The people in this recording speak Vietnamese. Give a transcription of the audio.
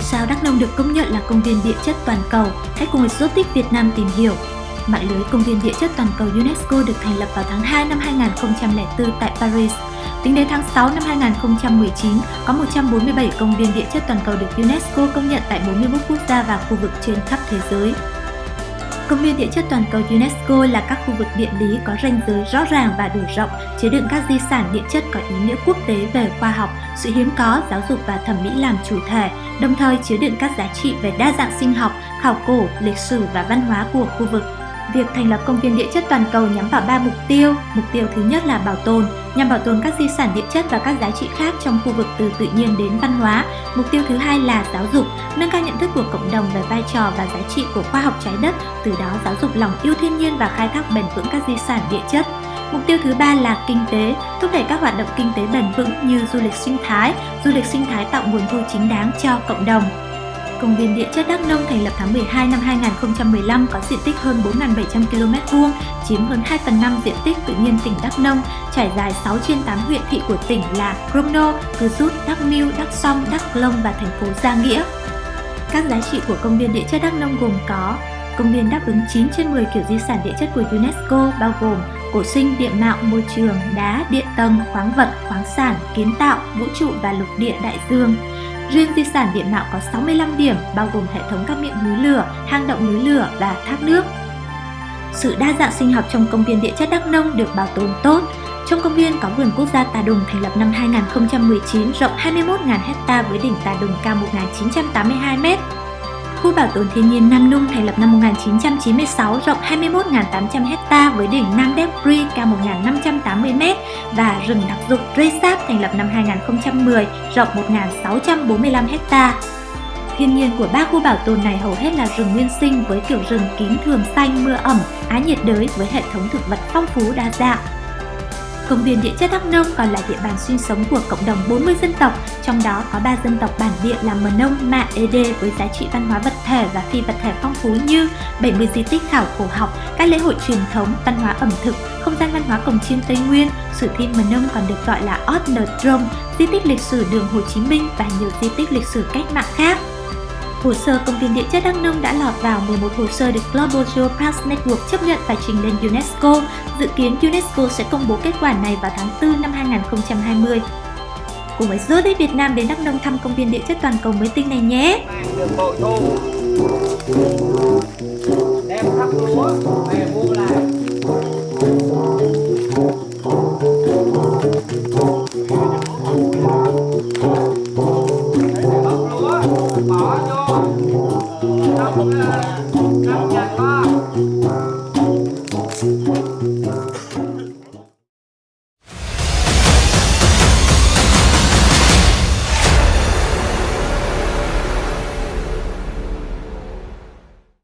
Sao Đắk Nông được công nhận là công viên địa chất toàn cầu. Hãy cùng Exotic Việt Nam tìm hiểu. Mạng lưới công viên địa chất toàn cầu UNESCO được thành lập vào tháng 2 năm 2004 tại Paris. Tính đến tháng 6 năm 2019, có 147 công viên địa chất toàn cầu được UNESCO công nhận tại 41 quốc gia và khu vực trên khắp thế giới. Công viên địa chất toàn cầu UNESCO là các khu vực địa lý có ranh giới rõ ràng và đủ rộng, chứa đựng các di sản địa chất có ý nghĩa quốc tế về khoa học, sự hiếm có, giáo dục và thẩm mỹ làm chủ thể, đồng thời chứa đựng các giá trị về đa dạng sinh học, khảo cổ, lịch sử và văn hóa của khu vực. Việc thành lập công viên địa chất toàn cầu nhắm vào ba mục tiêu. Mục tiêu thứ nhất là bảo tồn, nhằm bảo tồn các di sản địa chất và các giá trị khác trong khu vực từ tự nhiên đến văn hóa. Mục tiêu thứ hai là giáo dục, nâng cao nhận thức của cộng đồng về vai trò và giá trị của khoa học trái đất, từ đó giáo dục lòng yêu thiên nhiên và khai thác bền vững các di sản địa chất. Mục tiêu thứ ba là kinh tế, thúc đẩy các hoạt động kinh tế bền vững như du lịch sinh thái. Du lịch sinh thái tạo nguồn thu chính đáng cho cộng đồng. Công viên địa chất Đắk Nông thành lập tháng 12 năm 2015 có diện tích hơn 4.700 km vuông, chiếm hơn 2 phần 5 diện tích tự nhiên tỉnh Đắk Nông, trải dài 6 trên 8 huyện thị của tỉnh là Crono, Cư Rút, Đắk Miu, Đắk Song, Đắk Lông và thành phố Gia Nghĩa. Các giá trị của công viên địa chất Đắk Nông gồm có Công viên đáp ứng 9 trên 10 kiểu di sản địa chất của UNESCO bao gồm cổ sinh, địa mạo, môi trường, đá, địa tầng, khoáng vật, khoáng sản, kiến tạo, vũ trụ và lục địa đại dương. Riêng di sản địa mạo có 65 điểm bao gồm hệ thống các miệng núi lửa, hang động núi lửa và thác nước. Sự đa dạng sinh học trong công viên địa chất Đắk Nông được bảo tồn tốt. Trong công viên có vườn quốc gia Tà Đùng thành lập năm 2019 rộng 21.000 hecta với đỉnh Tà Đùng cao 1.982 m. Khu bảo tồn thiên nhiên Nam Nung thành lập năm 1996 rộng 21.800 hecta với đỉnh Nam Đep Ri cao 1.580 m và rừng đặc dụng Resap thành lập năm 2010 rộng 1.645 hecta. Thiên nhiên của ba khu bảo tồn này hầu hết là rừng nguyên sinh với kiểu rừng kín thường xanh mưa ẩm, á nhiệt đới với hệ thống thực vật phong phú đa dạng. Công viên địa chất Đắk Nông còn là địa bàn sinh sống của cộng đồng 40 dân tộc, trong đó có 3 dân tộc bản địa là Mờ Nông, Mạ, Ede với giá trị văn hóa vật thể và phi vật thể phong phú như 70 di tích khảo cổ học, các lễ hội truyền thống, văn hóa ẩm thực, không gian văn hóa cổng chiêng Tây Nguyên, sử thi Mờ Nông còn được gọi là Ot Nờ di tích lịch sử đường Hồ Chí Minh và nhiều di tích lịch sử cách mạng khác. Hồ sơ công viên địa chất Đắk Nông đã lọt vào 11 hồ sơ được Global Geoparks Network chấp nhận và trình lên UNESCO. Dự kiến UNESCO sẽ công bố kết quả này vào tháng 4 năm 2020. Cùng với Zodic Việt Nam đến Đắk Nông thăm công viên địa chất toàn cầu mới tinh này nhé!